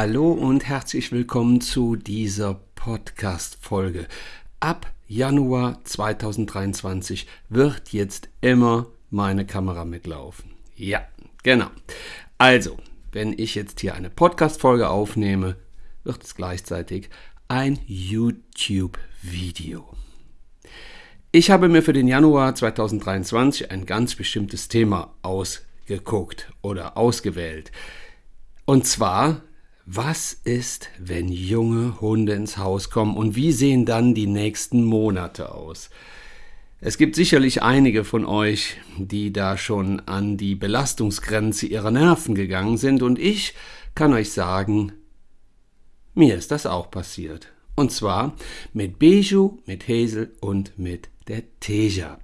Hallo und herzlich willkommen zu dieser Podcast-Folge. Ab Januar 2023 wird jetzt immer meine Kamera mitlaufen. Ja, genau. Also, wenn ich jetzt hier eine Podcast-Folge aufnehme, wird es gleichzeitig ein YouTube-Video. Ich habe mir für den Januar 2023 ein ganz bestimmtes Thema ausgeguckt oder ausgewählt. Und zwar, was ist, wenn junge Hunde ins Haus kommen und wie sehen dann die nächsten Monate aus? Es gibt sicherlich einige von euch, die da schon an die Belastungsgrenze ihrer Nerven gegangen sind und ich kann euch sagen, mir ist das auch passiert. Und zwar mit Beju, mit Hazel und mit der Teja.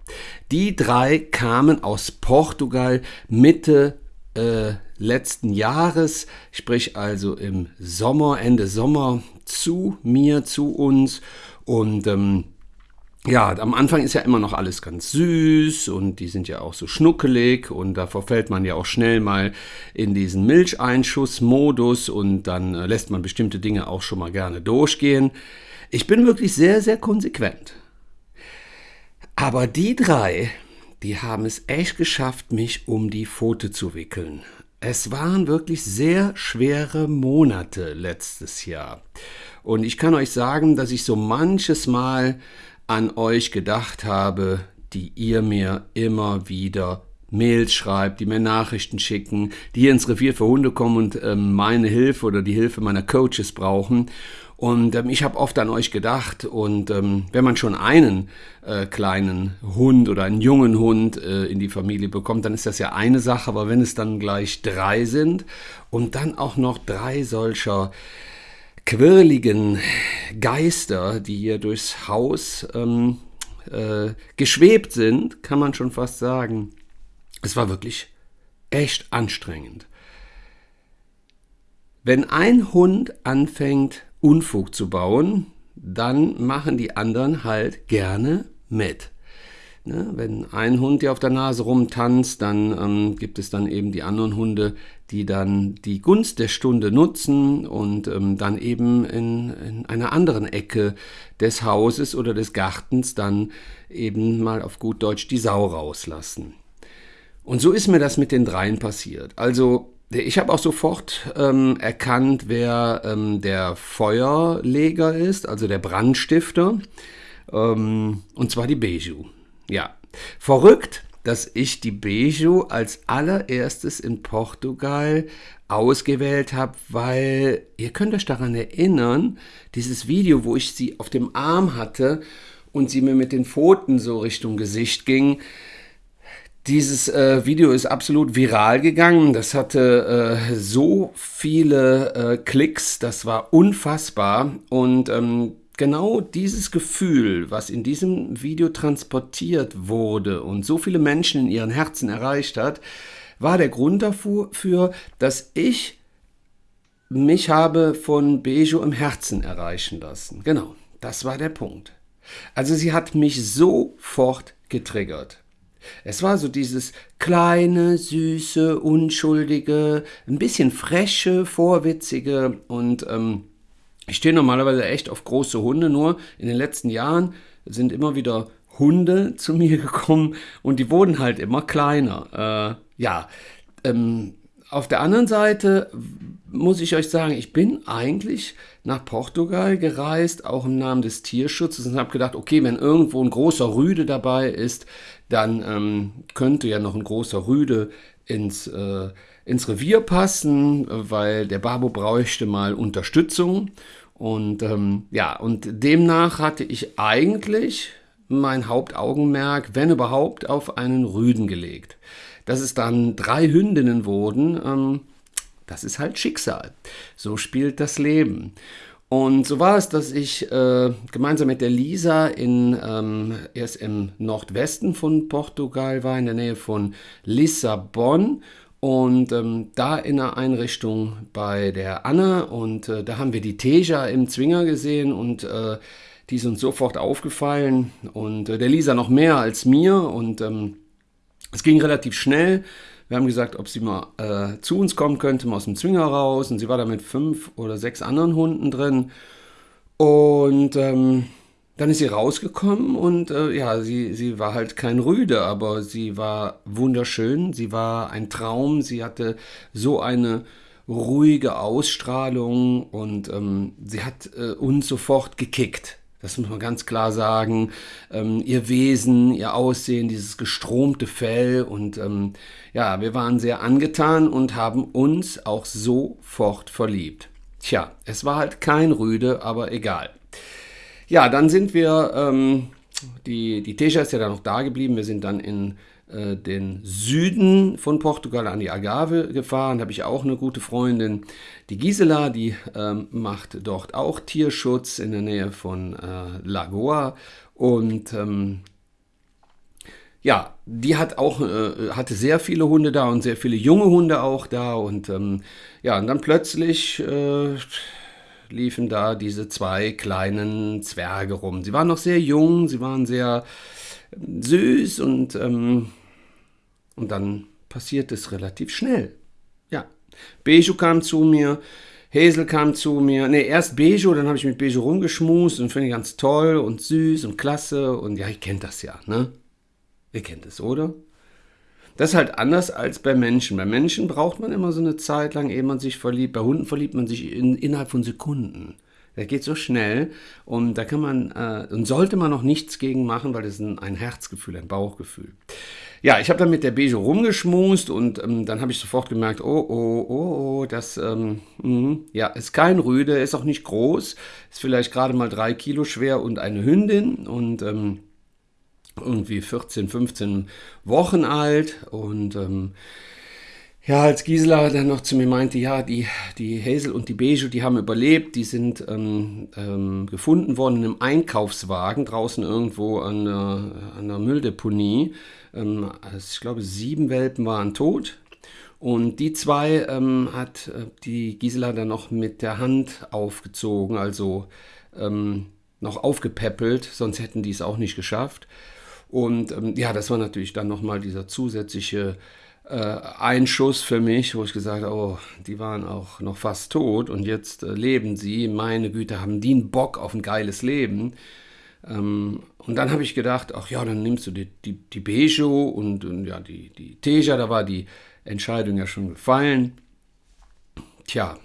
Die drei kamen aus Portugal Mitte äh, letzten Jahres, sprich also im Sommer, Ende Sommer zu mir, zu uns und ähm, ja, am Anfang ist ja immer noch alles ganz süß und die sind ja auch so schnuckelig und da verfällt man ja auch schnell mal in diesen Milcheinschussmodus und dann äh, lässt man bestimmte Dinge auch schon mal gerne durchgehen. Ich bin wirklich sehr, sehr konsequent. Aber die drei, die haben es echt geschafft, mich um die Pfote zu wickeln. Es waren wirklich sehr schwere Monate letztes Jahr. Und ich kann euch sagen, dass ich so manches Mal an euch gedacht habe, die ihr mir immer wieder Mails schreibt, die mir Nachrichten schicken, die ins Revier für Hunde kommen und ähm, meine Hilfe oder die Hilfe meiner Coaches brauchen. Und ähm, ich habe oft an euch gedacht und ähm, wenn man schon einen äh, kleinen Hund oder einen jungen Hund äh, in die Familie bekommt, dann ist das ja eine Sache, aber wenn es dann gleich drei sind und dann auch noch drei solcher quirligen Geister, die hier durchs Haus ähm, äh, geschwebt sind, kann man schon fast sagen. Es war wirklich echt anstrengend. Wenn ein Hund anfängt, Unfug zu bauen, dann machen die anderen halt gerne mit. Ne? Wenn ein Hund dir auf der Nase rumtanzt, dann ähm, gibt es dann eben die anderen Hunde, die dann die Gunst der Stunde nutzen und ähm, dann eben in, in einer anderen Ecke des Hauses oder des Gartens dann eben mal auf gut Deutsch die Sau rauslassen. Und so ist mir das mit den dreien passiert. Also ich habe auch sofort ähm, erkannt, wer ähm, der Feuerleger ist, also der Brandstifter. Ähm, und zwar die Beju. Ja, verrückt, dass ich die Beju als allererstes in Portugal ausgewählt habe, weil ihr könnt euch daran erinnern, dieses Video, wo ich sie auf dem Arm hatte und sie mir mit den Pfoten so Richtung Gesicht ging, dieses äh, Video ist absolut viral gegangen. Das hatte äh, so viele äh, Klicks, das war unfassbar. Und ähm, genau dieses Gefühl, was in diesem Video transportiert wurde und so viele Menschen in ihren Herzen erreicht hat, war der Grund dafür, dass ich mich habe von Bejo im Herzen erreichen lassen. Genau, das war der Punkt. Also sie hat mich sofort getriggert. Es war so dieses kleine, süße, unschuldige, ein bisschen freche, vorwitzige und ähm, ich stehe normalerweise echt auf große Hunde, nur in den letzten Jahren sind immer wieder Hunde zu mir gekommen und die wurden halt immer kleiner. Äh, ja, ähm, auf der anderen Seite muss ich euch sagen, ich bin eigentlich nach Portugal gereist, auch im Namen des Tierschutzes und habe gedacht, okay, wenn irgendwo ein großer Rüde dabei ist, dann ähm, könnte ja noch ein großer Rüde ins, äh, ins Revier passen, weil der Babo bräuchte mal Unterstützung. Und ähm, ja, und demnach hatte ich eigentlich mein Hauptaugenmerk, wenn überhaupt, auf einen Rüden gelegt. Dass es dann drei Hündinnen wurden, ähm, das ist halt Schicksal. So spielt das Leben. Und so war es, dass ich äh, gemeinsam mit der Lisa in, ähm, erst im Nordwesten von Portugal war, in der Nähe von Lissabon. Und ähm, da in der Einrichtung bei der Anna und äh, da haben wir die Teja im Zwinger gesehen und äh, die ist uns sofort aufgefallen und äh, der Lisa noch mehr als mir und ähm, es ging relativ schnell Wir haben gesagt, ob sie mal äh, zu uns kommen könnte, mal aus dem Zwinger raus. Und sie war da mit fünf oder sechs anderen Hunden drin. Und ähm, dann ist sie rausgekommen und äh, ja, sie, sie war halt kein Rüde, aber sie war wunderschön, sie war ein Traum, sie hatte so eine ruhige Ausstrahlung und ähm, sie hat äh, uns sofort gekickt. Das muss man ganz klar sagen. Ähm, ihr Wesen, ihr Aussehen, dieses gestromte Fell und ähm, ja, wir waren sehr angetan und haben uns auch sofort verliebt. Tja, es war halt kein Rüde, aber egal. Ja, dann sind wir, ähm, die, die Teja ist ja dann noch da geblieben, wir sind dann in äh, den Süden von Portugal an die Agave gefahren, habe ich auch eine gute Freundin, die Gisela, die ähm, macht dort auch Tierschutz in der Nähe von äh, Lagoa. Und ähm, ja, die hat auch, äh, hatte sehr viele Hunde da und sehr viele junge Hunde auch da. Und ähm, ja, und dann plötzlich äh, liefen da diese zwei kleinen Zwerge rum. Sie waren noch sehr jung, sie waren sehr ähm, süß und, ähm, und dann passiert es relativ schnell. Ja, Beju kam zu mir, Hazel kam zu mir. Ne, erst Bejo, dann habe ich mit Bejo rumgeschmust und finde ich ganz toll und süß und klasse. Und ja, ich kennt das ja, ne? Ihr kennt es, oder? Das ist halt anders als bei Menschen. Bei Menschen braucht man immer so eine Zeit lang, ehe man sich verliebt. Bei Hunden verliebt man sich in, innerhalb von Sekunden. Der geht so schnell und da kann man äh, und sollte man noch nichts gegen machen, weil das ist ein, ein Herzgefühl, ein Bauchgefühl. Ja, ich habe dann mit der Beige rumgeschmust und ähm, dann habe ich sofort gemerkt, oh, oh, oh, oh, das, ähm, mh, ja, ist kein Rüde, ist auch nicht groß, ist vielleicht gerade mal drei Kilo schwer und eine Hündin und ähm, irgendwie 14, 15 Wochen alt und ähm, ja, als Gisela dann noch zu mir meinte, ja, die, die Hazel und die Beige, die haben überlebt, die sind ähm, ähm, gefunden worden in einem Einkaufswagen draußen irgendwo an der, an der Mülldeponie. Ähm, also ich glaube, sieben Welpen waren tot. Und die zwei ähm, hat äh, die Gisela dann noch mit der Hand aufgezogen, also ähm, noch aufgepäppelt, sonst hätten die es auch nicht geschafft. Und ähm, ja, das war natürlich dann nochmal dieser zusätzliche äh, Einschuss für mich, wo ich gesagt habe, oh, die waren auch noch fast tot und jetzt äh, leben sie. Meine Güte, haben die einen Bock auf ein geiles Leben. Ähm, und dann habe ich gedacht, ach ja, dann nimmst du die, die, die Bejo und, und ja, die, die Teja, da war die Entscheidung ja schon gefallen. Tja,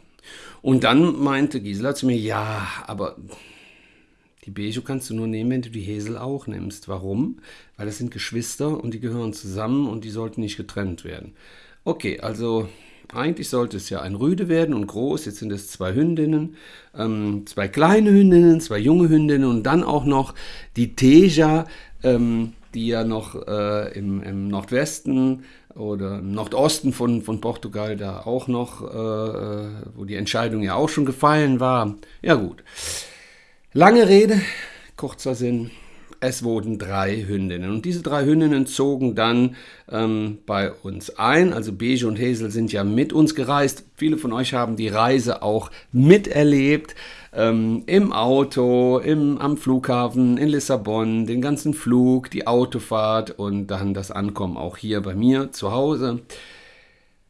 und dann meinte Gisela zu mir, ja, aber die Bejo kannst du nur nehmen, wenn du die Hesel auch nimmst. Warum? Weil das sind Geschwister und die gehören zusammen und die sollten nicht getrennt werden. Okay, also eigentlich sollte es ja ein Rüde werden und groß. Jetzt sind es zwei Hündinnen, ähm, zwei kleine Hündinnen, zwei junge Hündinnen und dann auch noch die Teja, ähm, die ja noch äh, im, im, Nordwesten oder im Nordosten von, von Portugal da auch noch, äh, äh wo die Entscheidung ja auch schon gefallen war. Ja gut. Lange Rede, kurzer Sinn. Es wurden drei Hündinnen und diese drei Hündinnen zogen dann ähm, bei uns ein. Also Beige und Hazel sind ja mit uns gereist. Viele von euch haben die Reise auch miterlebt. Ähm, Im Auto, im, am Flughafen in Lissabon, den ganzen Flug, die Autofahrt und dann das Ankommen auch hier bei mir zu Hause.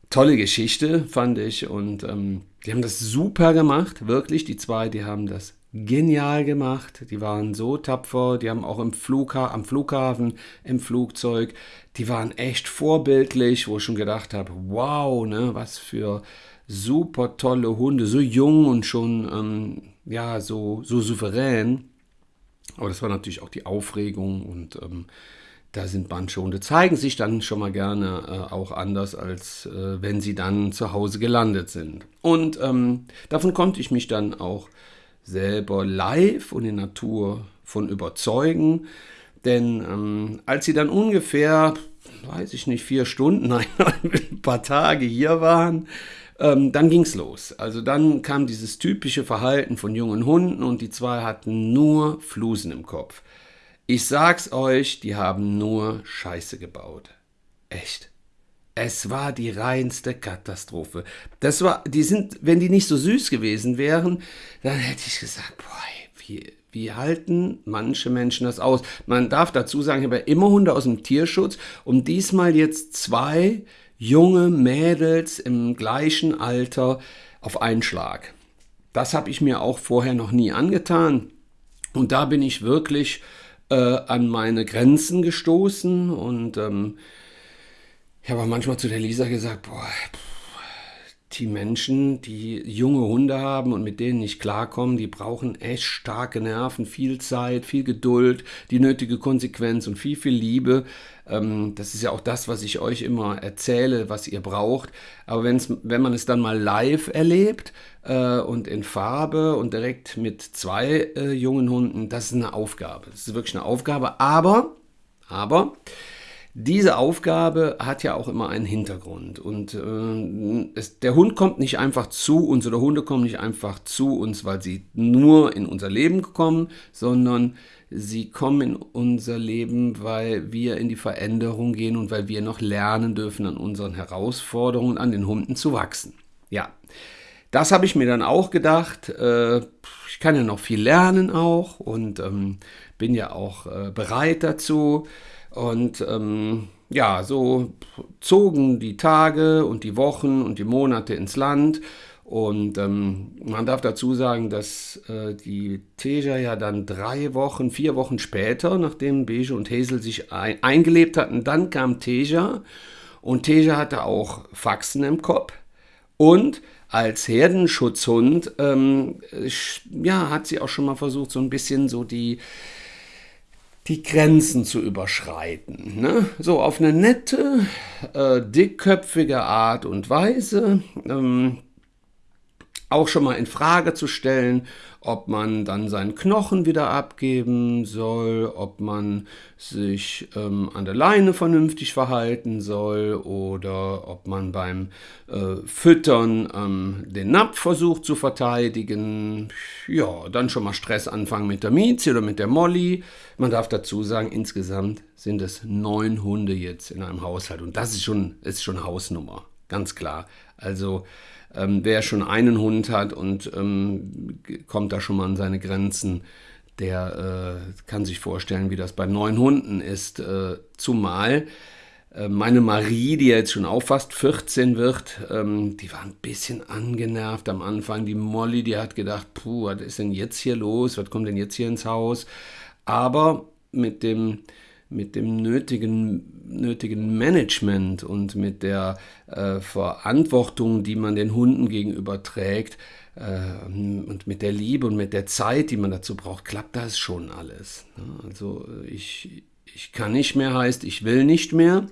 Tolle Geschichte, fand ich. Und ähm, die haben das super gemacht, wirklich. Die zwei, die haben das genial gemacht. Die waren so tapfer. Die haben auch im Flugha am Flughafen, im Flugzeug, die waren echt vorbildlich, wo ich schon gedacht habe, wow, ne, was für super tolle Hunde, so jung und schon ähm, ja so so souverän. Aber das war natürlich auch die Aufregung und ähm, da sind manche Hunde zeigen sich dann schon mal gerne äh, auch anders, als äh, wenn sie dann zu Hause gelandet sind. Und ähm, davon konnte ich mich dann auch selber live und in Natur von überzeugen. Denn ähm, als sie dann ungefähr, weiß ich nicht, vier Stunden, nein, ein paar Tage hier waren, ähm, dann es los. Also dann kam dieses typische Verhalten von jungen Hunden und die zwei hatten nur Flusen im Kopf. Ich sag's euch, die haben nur Scheiße gebaut. Echt. Es war die reinste Katastrophe. Das war, die sind, wenn die nicht so süß gewesen wären, dann hätte ich gesagt, boah, wie, wie halten manche Menschen das aus? Man darf dazu sagen, ich habe ja immer Hunde aus dem Tierschutz und diesmal jetzt zwei junge Mädels im gleichen Alter auf einen Schlag. Das habe ich mir auch vorher noch nie angetan. Und da bin ich wirklich äh, an meine Grenzen gestoßen und ähm, ich habe manchmal zu der Lisa gesagt, boah, die Menschen, die junge Hunde haben und mit denen nicht klarkommen, die brauchen echt starke Nerven, viel Zeit, viel Geduld, die nötige Konsequenz und viel, viel Liebe. Ähm, das ist ja auch das, was ich euch immer erzähle, was ihr braucht. Aber wenn's, wenn man es dann mal live erlebt äh, und in Farbe und direkt mit zwei äh, jungen Hunden, das ist eine Aufgabe. Das ist wirklich eine Aufgabe. Aber, aber, diese Aufgabe hat ja auch immer einen Hintergrund. Und äh, es, der Hund kommt nicht einfach zu uns oder Hunde kommen nicht einfach zu uns, weil sie nur in unser Leben kommen, sondern sie kommen in unser Leben, weil wir in die Veränderung gehen und weil wir noch lernen dürfen, an unseren Herausforderungen, an den Hunden zu wachsen. Ja, das habe ich mir dann auch gedacht. Äh, ich kann ja noch viel lernen auch und ähm, bin ja auch äh, bereit dazu. Und ähm, ja, so zogen die Tage und die Wochen und die Monate ins Land. Und ähm, man darf dazu sagen, dass äh, die Teja ja dann drei Wochen, vier Wochen später, nachdem Beige und Hazel sich ein eingelebt hatten, dann kam Teja. Und Teja hatte auch Faxen im Kopf. Und als Herdenschutzhund, ähm, ja, hat sie auch schon mal versucht, so ein bisschen so die, die Grenzen zu überschreiten. Ne? So auf eine nette, äh, dickköpfige Art und Weise. Ähm, auch schon mal in Frage zu stellen, ob man dann seinen Knochen wieder abgeben soll, ob man sich ähm, an der Leine vernünftig verhalten soll oder ob man beim äh, Füttern ähm, den Napf versucht zu verteidigen. Ja, dann schon mal Stress anfangen mit der Miezi oder mit der Molly. Man darf dazu sagen, insgesamt sind es neun Hunde jetzt in einem Haushalt und das ist schon, ist schon Hausnummer, ganz klar. Also ähm, wer schon einen Hund hat und ähm, kommt da schon mal an seine Grenzen, der äh, kann sich vorstellen, wie das bei neun Hunden ist. Äh, zumal äh, meine Marie, die jetzt schon auch fast 14 wird, ähm, die war ein bisschen angenervt am Anfang. Die Molly, die hat gedacht, puh, was ist denn jetzt hier los? Was kommt denn jetzt hier ins Haus? Aber mit dem mit dem nötigen, nötigen Management und mit der äh, Verantwortung, die man den Hunden gegenüber trägt äh, und mit der Liebe und mit der Zeit, die man dazu braucht, klappt das schon alles. Ne? Also ich, ich kann nicht mehr heißt, ich will nicht mehr.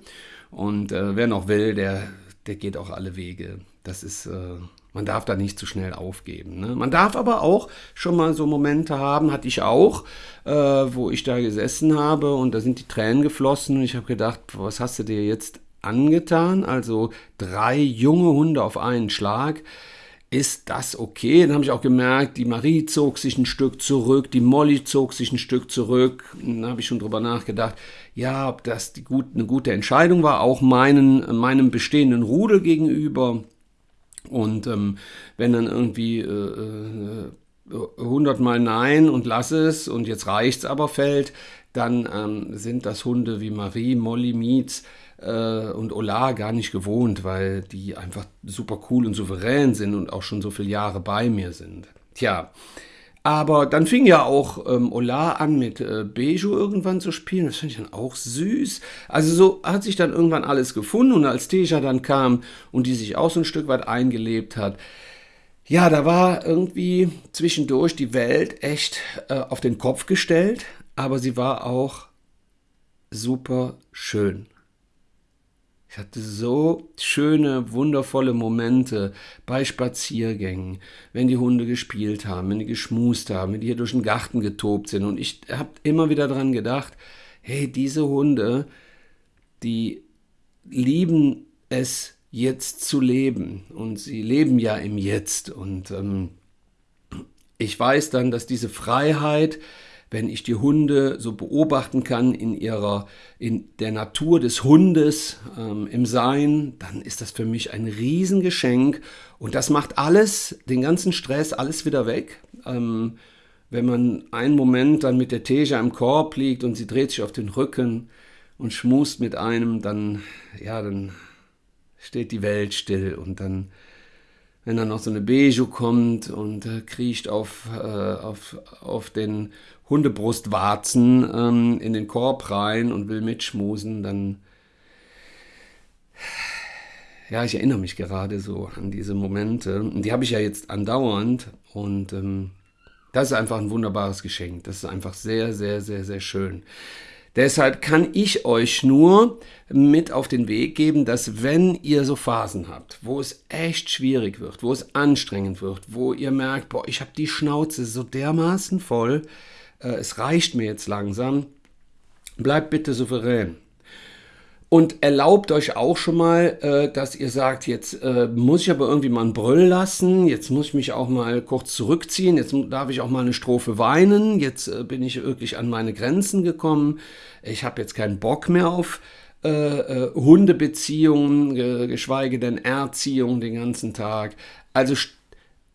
Und äh, wer noch will, der, der geht auch alle Wege. Das ist äh, man darf da nicht zu schnell aufgeben. Ne? Man darf aber auch schon mal so Momente haben, hatte ich auch, äh, wo ich da gesessen habe und da sind die Tränen geflossen und ich habe gedacht, was hast du dir jetzt angetan? Also drei junge Hunde auf einen Schlag. Ist das okay? Dann habe ich auch gemerkt, die Marie zog sich ein Stück zurück, die Molly zog sich ein Stück zurück. Dann habe ich schon drüber nachgedacht, ja, ob das gut, eine gute Entscheidung war, auch meinen, meinem bestehenden Rudel gegenüber. Und ähm, wenn dann irgendwie äh, äh, 100 Mal Nein und lass es und jetzt reicht's aber fällt, dann ähm, sind das Hunde wie Marie, Molly, Mietz äh, und Ola gar nicht gewohnt, weil die einfach super cool und souverän sind und auch schon so viele Jahre bei mir sind. Tja, aber dann fing ja auch ähm, Ola an mit äh, Beju irgendwann zu spielen. Das fand ich dann auch süß. Also so hat sich dann irgendwann alles gefunden und als Teja dann kam und die sich auch so ein Stück weit eingelebt hat, ja, da war irgendwie zwischendurch die Welt echt äh, auf den Kopf gestellt, aber sie war auch super schön. Hatte so schöne, wundervolle Momente bei Spaziergängen, wenn die Hunde gespielt haben, wenn die geschmust haben, wenn die hier durch den Garten getobt sind. Und ich habe immer wieder daran gedacht, hey, diese Hunde, die lieben es jetzt zu leben. Und sie leben ja im Jetzt. Und ähm, ich weiß dann, dass diese Freiheit, wenn ich die Hunde so beobachten kann in ihrer, in der Natur des Hundes, ähm, im Sein, dann ist das für mich ein Riesengeschenk und das macht alles, den ganzen Stress, alles wieder weg. Ähm, wenn man einen Moment dann mit der Teja im Korb liegt und sie dreht sich auf den Rücken und schmust mit einem, dann, ja, dann steht die Welt still und dann, wenn dann noch so eine Beju kommt und äh, kriecht auf, äh, auf, auf den Hundebrustwarzen ähm, in den Korb rein und will mitschmusen, dann ja, ich erinnere mich gerade so an diese Momente. Und die habe ich ja jetzt andauernd. Und ähm, das ist einfach ein wunderbares Geschenk. Das ist einfach sehr, sehr, sehr, sehr schön. Deshalb kann ich euch nur mit auf den Weg geben, dass wenn ihr so Phasen habt, wo es echt schwierig wird, wo es anstrengend wird, wo ihr merkt, boah, ich habe die Schnauze so dermaßen voll, äh, es reicht mir jetzt langsam, bleibt bitte souverän. Und erlaubt euch auch schon mal, äh, dass ihr sagt, jetzt äh, muss ich aber irgendwie mal einen Brüll lassen, jetzt muss ich mich auch mal kurz zurückziehen, jetzt darf ich auch mal eine Strophe weinen, jetzt äh, bin ich wirklich an meine Grenzen gekommen, ich habe jetzt keinen Bock mehr auf äh, äh, Hundebeziehungen, geschweige denn Erziehung den ganzen Tag. Also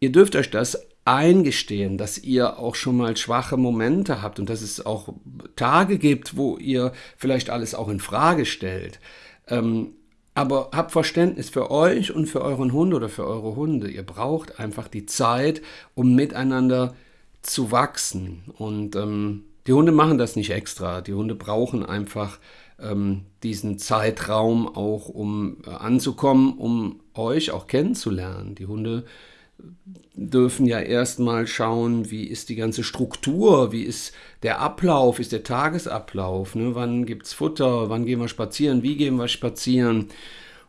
ihr dürft euch das eingestehen, dass ihr auch schon mal schwache Momente habt und dass es auch Tage gibt, wo ihr vielleicht alles auch in Frage stellt. Ähm, aber habt Verständnis für euch und für euren Hund oder für eure Hunde. Ihr braucht einfach die Zeit, um miteinander zu wachsen. Und ähm, die Hunde machen das nicht extra. Die Hunde brauchen einfach ähm, diesen Zeitraum auch, um äh, anzukommen, um euch auch kennenzulernen. Die Hunde dürfen ja erstmal schauen, wie ist die ganze Struktur, wie ist der Ablauf, ist der Tagesablauf, ne? wann gibt es Futter, wann gehen wir spazieren, wie gehen wir spazieren.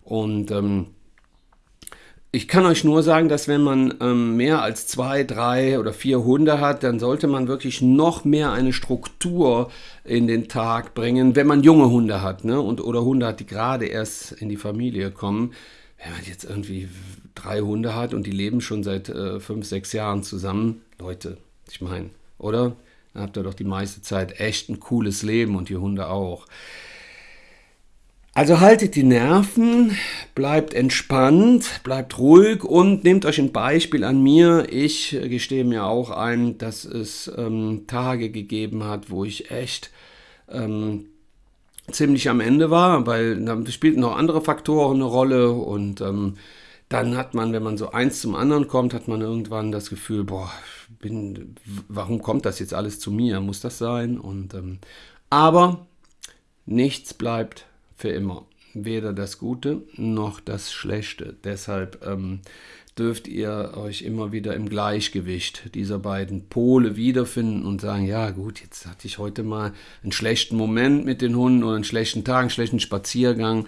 Und ähm, ich kann euch nur sagen, dass wenn man ähm, mehr als zwei, drei oder vier Hunde hat, dann sollte man wirklich noch mehr eine Struktur in den Tag bringen, wenn man junge Hunde hat ne? und, oder Hunde hat, die gerade erst in die Familie kommen wenn man jetzt irgendwie drei Hunde hat und die leben schon seit äh, fünf, sechs Jahren zusammen, Leute, ich meine, oder? Dann habt ihr doch die meiste Zeit echt ein cooles Leben und die Hunde auch. Also haltet die Nerven, bleibt entspannt, bleibt ruhig und nehmt euch ein Beispiel an mir. Ich gestehe mir auch ein, dass es ähm, Tage gegeben hat, wo ich echt ähm, ziemlich am Ende war, weil da spielten noch andere Faktoren eine Rolle und ähm, dann hat man, wenn man so eins zum anderen kommt, hat man irgendwann das Gefühl, boah, bin, warum kommt das jetzt alles zu mir? Muss das sein? Und ähm, aber nichts bleibt für immer, weder das Gute noch das Schlechte. Deshalb ähm, dürft ihr euch immer wieder im Gleichgewicht dieser beiden Pole wiederfinden und sagen, ja gut, jetzt hatte ich heute mal einen schlechten Moment mit den Hunden oder einen schlechten Tag, einen schlechten Spaziergang.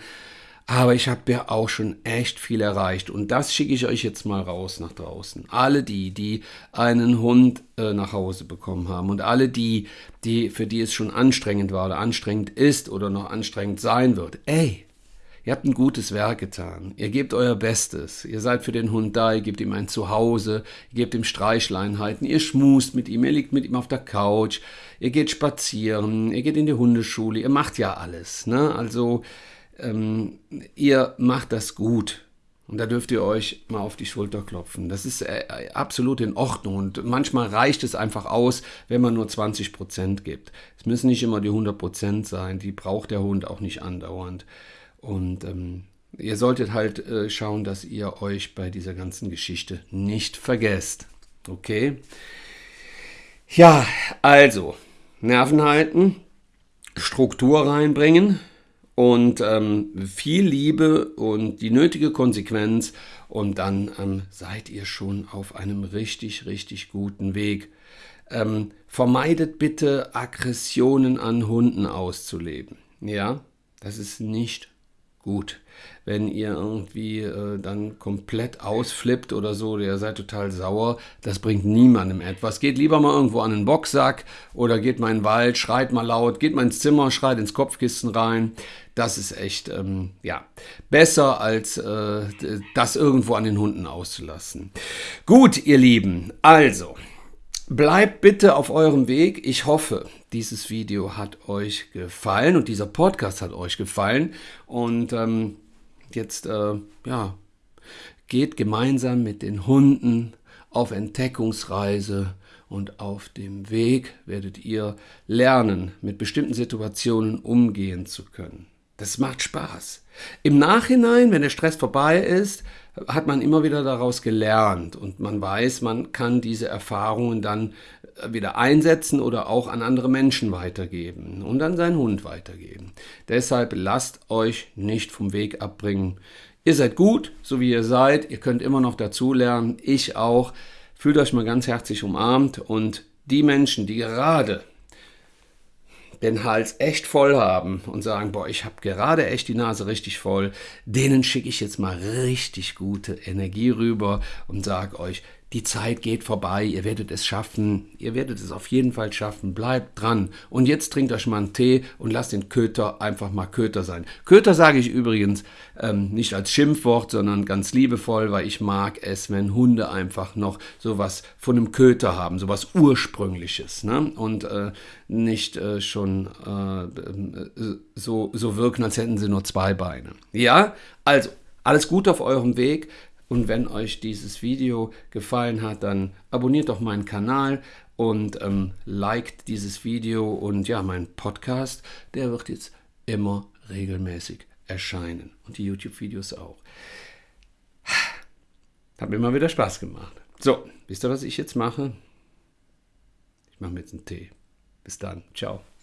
Aber ich habe ja auch schon echt viel erreicht. Und das schicke ich euch jetzt mal raus nach draußen. Alle die, die einen Hund äh, nach Hause bekommen haben und alle die, die, für die es schon anstrengend war oder anstrengend ist oder noch anstrengend sein wird. Ey, Ihr habt ein gutes Werk getan. Ihr gebt euer Bestes. Ihr seid für den Hund da, ihr gebt ihm ein Zuhause, ihr gebt ihm Streichleinheiten, ihr schmust mit ihm, ihr liegt mit ihm auf der Couch, ihr geht spazieren, ihr geht in die Hundeschule, ihr macht ja alles. Ne? Also ähm, ihr macht das gut. Und da dürft ihr euch mal auf die Schulter klopfen. Das ist äh, absolut in Ordnung. Und manchmal reicht es einfach aus, wenn man nur 20 Prozent gibt. Es müssen nicht immer die 100 Prozent sein. Die braucht der Hund auch nicht andauernd. Und ähm, ihr solltet halt äh, schauen, dass ihr euch bei dieser ganzen Geschichte nicht vergesst. Okay? Ja, also, Nerven halten, Struktur reinbringen und ähm, viel Liebe und die nötige Konsequenz und dann ähm, seid ihr schon auf einem richtig, richtig guten Weg. Ähm, vermeidet bitte Aggressionen an Hunden auszuleben. Ja, das ist nicht gut. Wenn ihr irgendwie äh, dann komplett ausflippt oder so, ihr seid total sauer, das bringt niemandem etwas. Geht lieber mal irgendwo an den Boxsack oder geht mal in den Wald, schreit mal laut, geht mal ins Zimmer, schreit ins Kopfkissen rein. Das ist echt, ähm, ja, besser als äh, das irgendwo an den Hunden auszulassen. Gut, ihr Lieben, also. Bleibt bitte auf eurem Weg. Ich hoffe, dieses Video hat euch gefallen und dieser Podcast hat euch gefallen. Und ähm, jetzt, äh, ja, geht gemeinsam mit den Hunden auf Entdeckungsreise und auf dem Weg werdet ihr lernen, mit bestimmten Situationen umgehen zu können. Das macht Spaß. Im Nachhinein, wenn der Stress vorbei ist, hat man immer wieder daraus gelernt und man weiß, man kann diese Erfahrungen dann äh, wieder einsetzen oder auch an andere Menschen weitergeben und an seinen Hund weitergeben. Deshalb lasst euch nicht vom Weg abbringen. Ihr seid gut, so wie ihr seid. Ihr könnt immer noch dazulernen. Ich auch. Fühlt euch mal ganz herzlich umarmt und die Menschen, die gerade den Hals echt voll haben und sagen, boah, ich habe gerade echt die Nase richtig voll, denen schicke ich jetzt mal richtig gute Energie rüber und sage euch, die Zeit geht vorbei, ihr werdet es schaffen, ihr werdet es auf jeden Fall schaffen, bleibt dran. Und jetzt trinkt euch mal einen Tee und lasst den Köter einfach mal Köter sein. Köter sage ich übrigens ähm, nicht als Schimpfwort, sondern ganz liebevoll, weil ich mag es, wenn Hunde einfach noch sowas von einem Köter haben, sowas Ursprüngliches. Ne? Und äh, nicht äh, schon äh, so, so wirken, als hätten sie nur zwei Beine. Ja, also alles gut auf eurem Weg. Und wenn euch dieses Video gefallen hat, dann abonniert doch meinen Kanal und ähm, liked dieses Video und ja, mein Podcast, der wird jetzt immer regelmäßig erscheinen und die YouTube-Videos auch. Hat mir immer wieder Spaß gemacht. So, wisst ihr, was ich jetzt mache? Ich mache mir jetzt einen Tee. Bis dann. Ciao.